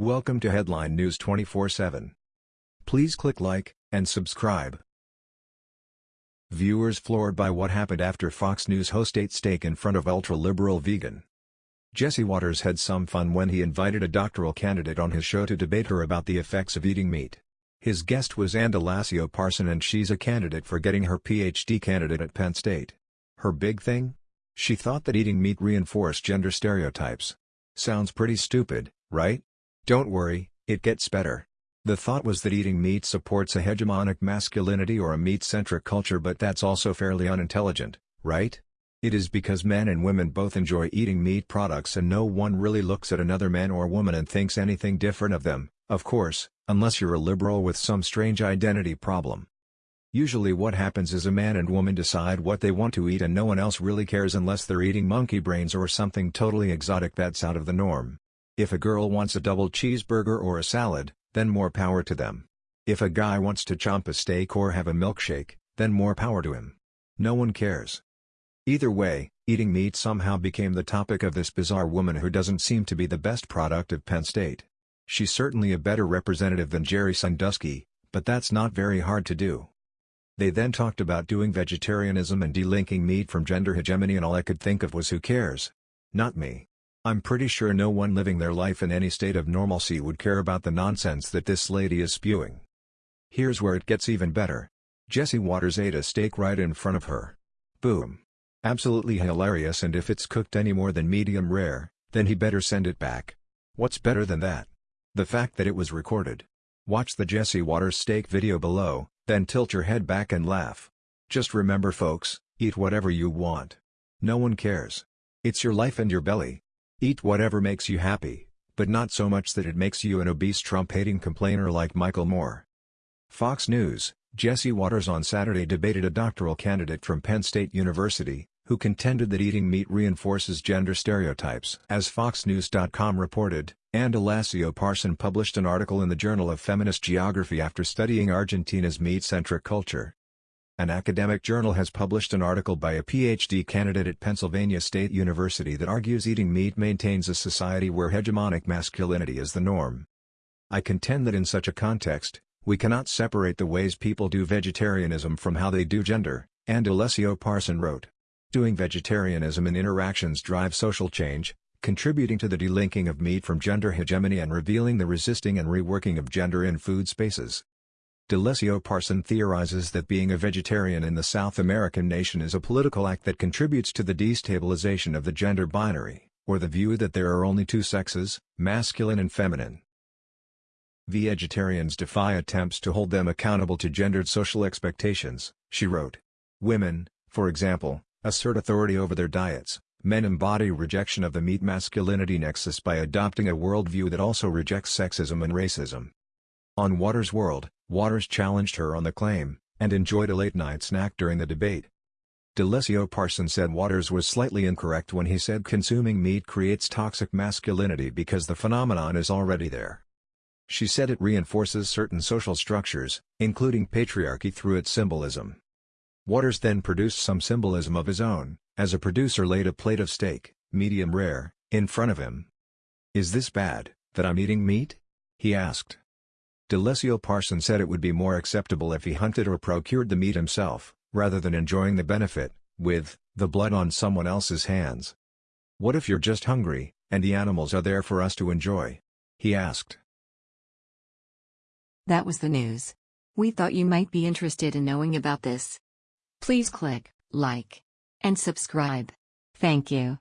Welcome to Headline News 24/7. Please click like and subscribe. Viewers floored by what happened after Fox News host ate steak in front of ultra-liberal vegan. Jesse Watters had some fun when he invited a doctoral candidate on his show to debate her about the effects of eating meat. His guest was Andalasio Parson and she's a candidate for getting her PhD candidate at Penn State. Her big thing? She thought that eating meat reinforced gender stereotypes. Sounds pretty stupid, right? Don't worry, it gets better. The thought was that eating meat supports a hegemonic masculinity or a meat-centric culture but that's also fairly unintelligent, right? It is because men and women both enjoy eating meat products and no one really looks at another man or woman and thinks anything different of them, of course, unless you're a liberal with some strange identity problem. Usually what happens is a man and woman decide what they want to eat and no one else really cares unless they're eating monkey brains or something totally exotic that's out of the norm. If a girl wants a double cheeseburger or a salad, then more power to them. If a guy wants to chomp a steak or have a milkshake, then more power to him. No one cares. Either way, eating meat somehow became the topic of this bizarre woman who doesn't seem to be the best product of Penn State. She's certainly a better representative than Jerry Sandusky, but that's not very hard to do. They then talked about doing vegetarianism and delinking meat from gender hegemony and all I could think of was who cares? Not me. I'm pretty sure no one living their life in any state of normalcy would care about the nonsense that this lady is spewing. Here's where it gets even better. Jesse Watters ate a steak right in front of her. Boom. Absolutely hilarious and if it's cooked any more than medium rare, then he better send it back. What's better than that? The fact that it was recorded. Watch the Jesse Watters steak video below, then tilt your head back and laugh. Just remember folks, eat whatever you want. No one cares. It's your life and your belly. Eat whatever makes you happy, but not so much that it makes you an obese Trump-hating complainer like Michael Moore. Fox News, Jesse Watters on Saturday debated a doctoral candidate from Penn State University, who contended that eating meat reinforces gender stereotypes. As FoxNews.com reported, Andalasio Parson published an article in the Journal of Feminist Geography after studying Argentina's meat-centric culture. An academic journal has published an article by a PhD candidate at Pennsylvania State University that argues eating meat maintains a society where hegemonic masculinity is the norm. I contend that in such a context, we cannot separate the ways people do vegetarianism from how they do gender, and Alessio Parson wrote. Doing vegetarianism in interactions drive social change, contributing to the delinking of meat from gender hegemony and revealing the resisting and reworking of gender in food spaces. D'Alessio Parson theorizes that being a vegetarian in the South American nation is a political act that contributes to the destabilization of the gender binary, or the view that there are only two sexes, masculine and feminine. Vegetarians defy attempts to hold them accountable to gendered social expectations, she wrote. Women, for example, assert authority over their diets, men embody rejection of the meat masculinity nexus by adopting a worldview that also rejects sexism and racism. On Watters' World, Watters challenged her on the claim, and enjoyed a late-night snack during the debate. D'Alessio Parson said Watters was slightly incorrect when he said consuming meat creates toxic masculinity because the phenomenon is already there. She said it reinforces certain social structures, including patriarchy through its symbolism. Watters then produced some symbolism of his own, as a producer laid a plate of steak, medium rare, in front of him. Is this bad, that I'm eating meat? he asked. D'Alessio Parson said it would be more acceptable if he hunted or procured the meat himself, rather than enjoying the benefit, with, the blood on someone else's hands. What if you're just hungry, and the animals are there for us to enjoy? He asked. That was the news. We thought you might be interested in knowing about this. Please click like and subscribe. Thank you.